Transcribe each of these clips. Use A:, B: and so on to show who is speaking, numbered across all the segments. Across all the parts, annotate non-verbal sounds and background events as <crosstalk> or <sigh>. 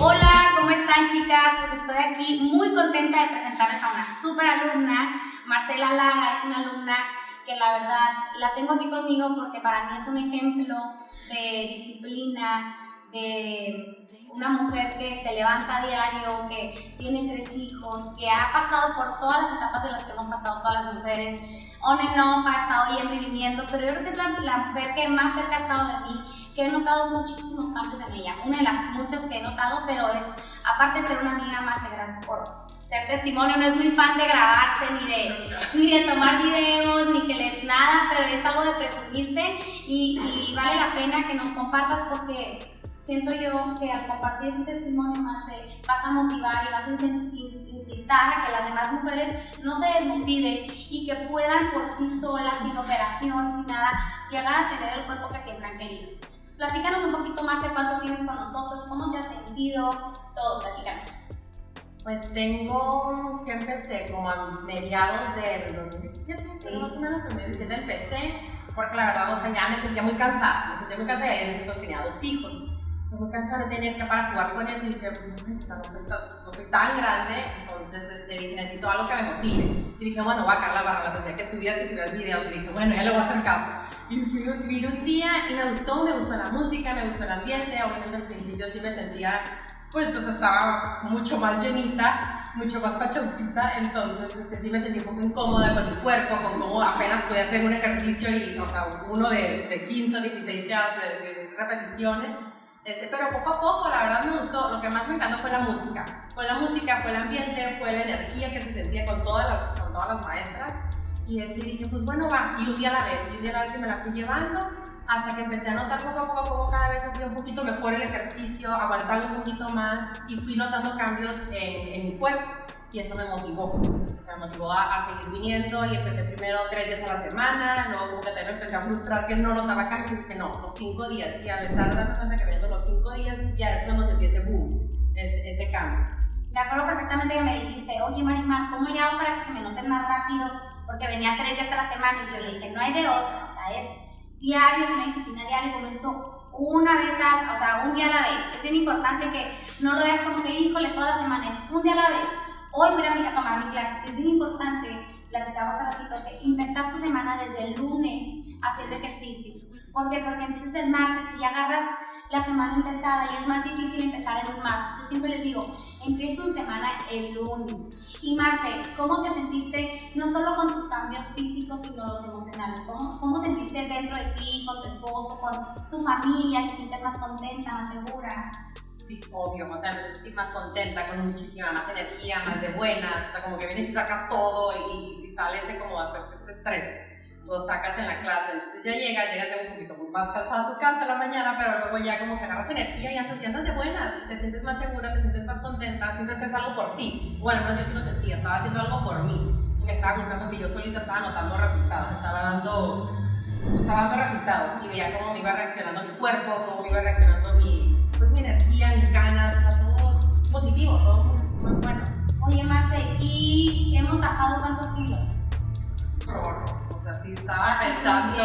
A: Hola, ¿cómo están chicas? Pues estoy aquí muy contenta de presentarles a una super alumna, Marcela Lara, es una alumna que la verdad la tengo aquí conmigo porque para mí es un ejemplo de disciplina, de una mujer que se levanta a diario, que tiene tres hijos, que ha pasado por todas las etapas de las que hemos pasado todas las mujeres, on and off, ha estado yendo y viniendo, pero yo creo que es la, mujer que más cerca ha estado de mí, que he notado muchísimos cambios en ella, una de las muchas que he notado, pero es, aparte de ser una amiga más, gracias por ser testimonio, no es muy fan de grabarse, ni de, ni de tomar videos, ni que le, nada, pero es algo de presumirse y, y vale la pena que nos compartas porque siento yo que al compartir ese testimonio más vas a motivar y vas a incitar a que las demás mujeres no se desmotiven y que puedan por sí solas, sin operación, sin nada, llegar a tener el cuerpo que siempre han querido. Pues platícanos un poquito más de cuánto tienes con nosotros, cómo te has sentido, todo, platícanos.
B: Pues tengo que empecé como a mediados del 2017, sí. más o menos, en 2017 empecé, porque la verdad, o sea, ya me sentía muy cansada, me sentía muy cansada y en ese tenía dos hijos me cansada de tener que para jugar con eso y dije, no, soy tan grande, entonces este, necesito algo que me motive. Y dije, bueno, voy a caer la barra, la tendría que subir si subías videos. Y dije, bueno, ya le voy a hacer caso. Y fui, vine un día y me gustó, me gustó la música, me gustó el ambiente, obviamente al principio sí me sentía, pues, sea, estaba mucho más llenita, mucho más pachoncita, entonces este, sí me sentí un poco incómoda con mi cuerpo, con cómo apenas podía hacer un ejercicio y, o sea, uno de, de 15 o 16 repeticiones este, pero poco a poco, la verdad me gustó. Lo que más me encantó fue la música. Fue la música, fue el ambiente, fue la energía que se sentía con todas las, con todas las maestras. Y este, dije, pues bueno, va. Y un día a la vez, y un día a la vez me la fui llevando hasta que empecé a notar poco a poco cómo cada vez hacía un poquito mejor el ejercicio, aguantaba un poquito más y fui notando cambios en, en mi cuerpo y eso me motivó. O sea, me motivó a, seguir viniendo y empecé primero tres días a la semana, luego como que también me empecé a frustrar que no notaba cambio, que no, los cinco días. Y al estar dando cuenta que viendo los cinco días, ya es cuando sentí ese boom, ese, ese cambio.
A: Me acuerdo perfectamente que me dijiste, oye Marimar, ¿cómo le hago para que se me noten más rápidos? Porque venía tres días a la semana y yo le dije, no hay de otra, o sea, es diario, es una disciplina diaria, como esto una vez a, o sea, un día a la vez. Es bien importante que no lo veas como que, híjole, toda la semana, es un día a la vez hoy voy a, a tomar mi clase. Es bien importante, platicamos hace ratito, que empezar tu semana desde el lunes haciendo ejercicio. ¿Por qué? Porque empiezas el martes y ya agarras la semana empezada y es más difícil empezar en un martes. Yo siempre les digo, empieza tu semana el lunes. Y Marce, ¿cómo te sentiste no solo con tus cambios físicos, sino los emocionales? ¿Cómo, cómo sentiste dentro de ti, con tu esposo, con tu familia? ¿Te sientes más contenta, más segura?
B: Sí, obvio, o sea, me sentí más contenta, con muchísima más energía, más de buenas, o sea, como que vienes y sacas todo y, y sales de como después este estrés, lo sacas en la clase, entonces ya llegas, llegas ya un poquito más cansada a tu casa en la mañana, pero luego ya como que agarras energía y andas, y andas de buenas, te sientes más segura, te sientes más contenta, sientes que es algo por ti, bueno, no, yo sí lo sentía, estaba haciendo algo por mí, me estaba gustando que yo solita estaba notando resultados, estaba dando, estaba dando resultados, y veía cómo me iba reaccionando mi cuerpo, cómo me iba reaccionando estaba pensando.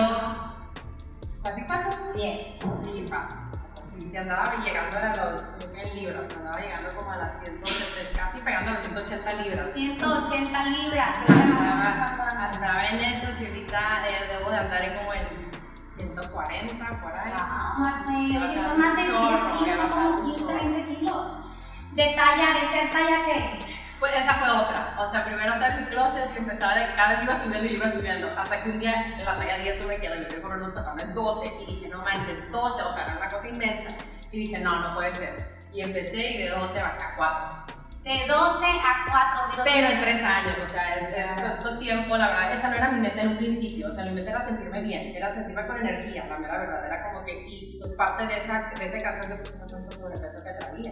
B: ¿Así cuántos?
A: 10.
B: Sí, fácil. Si andaba llegando a los 100 libras, andaba llegando como a las 170, casi pegando a las 180 libras.
A: 180 libras, demasiado.
B: Andaba en eso y ahorita eh, debo de andar como en 140, por ahí.
A: Ah, Marcelo, son más de 10 kilos, son como 15, 20 kilos. De talla, de ser talla qué?
B: Pues esa fue otra. O sea, primero estaba en mi closet y empezaba de cada vez iba subiendo y iba subiendo. Hasta que un día en la talla 10 no me quedó. Yo quiero correr unos pantalones 12 y dije, no manches, 12, o sea, era una cosa inmensa. Y dije, no, no puede ser. Y empecé y de 12 bajé a 4
A: de 12 a 4.
B: Pero en 3 años, o sea, es, es, tiempo, la verdad, esa no era mi meta en un principio, o sea, mi meta era sentirme bien, era sentirme con energía, la verdad, era como que, y pues parte de, esa, de ese cansancio, pues no tanto sobrepeso que traía.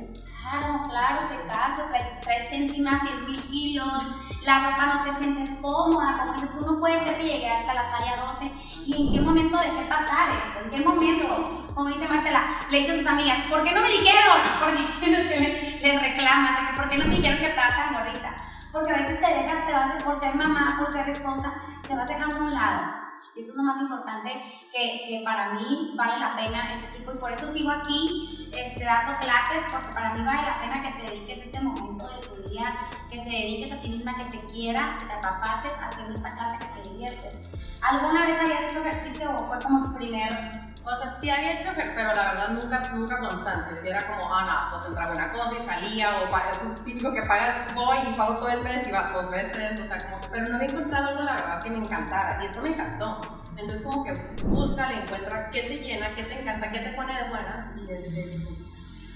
A: Claro, claro, te canso, traes, traes encima 100 mil kilos, la ropa no te sientes cómoda, como dices, tú no puedes ser que llegue hasta la talla 12, y en qué momento dejé pasar esto, en qué momento, como dice Marcela, le dice a sus amigas, ¿por qué no me dijeron? ¿Por qué <laughs> no le, le reclamas? ¿Por qué no me dijeron que estaba tan gordita? Porque a veces te dejas, te vas por ser mamá, por ser esposa, te vas dejando a un lado. Eso es lo más importante que, que, para mí vale la pena este tipo. Y por eso sigo aquí este, dando clases, porque para mí vale la pena que te dediques este momento de tu día, que te dediques a ti misma, que te quieras, que te apapaches haciendo esta clase, que te diviertes. ¿Alguna vez habías hecho ejercicio o fue como tu primer
B: o sea, sí había hecho, pero la verdad nunca, nunca constante. Si era como, ah, no, pues entraba una cosa y salía, o es un típico que pagas, voy y pago todo el mes y va dos veces, o sea, como pero no había encontrado algo, la verdad, que me encantara. Y esto me encantó. Entonces, como que busca, le encuentra qué te llena, qué te encanta, qué te pone de buenas y este.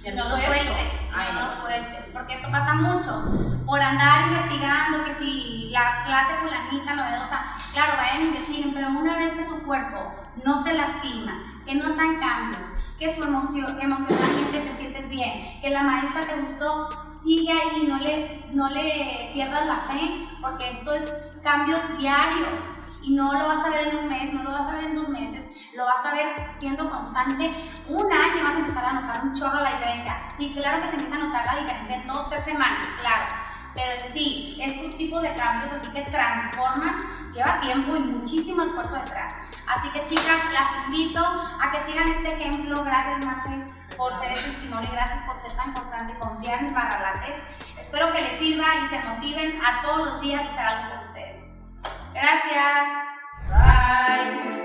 A: No lo sueltes, Ay, no lo sueltes, porque eso pasa mucho. Por andar investigando que si la clase fulanita novedosa, claro, vayan y investiguen, pero una vez que su cuerpo no se lastima, que notan cambios, que su emoción, emocionalmente te sientes bien, que la maestra te gustó, sigue ahí, no le, no le pierdas la fe, porque esto es cambios diarios y no lo vas a ver en un mes, no lo vas a ver en dos meses, lo vas a ver siendo constante. Un año vas a empezar a notar un chorro la diferencia. Sí, claro que se empieza a notar la diferencia en dos, tres semanas, claro. Pero sí, estos tipos de cambios así que transforman, lleva tiempo y muchísimo esfuerzo detrás. Así que chicas, las invito a que sigan este ejemplo. Gracias Marce por ser el testimonio y gracias por ser tan constante y confiar en Barralates. Espero que les sirva y se motiven a todos los días a hacer algo por ustedes. Gracias.
B: Bye.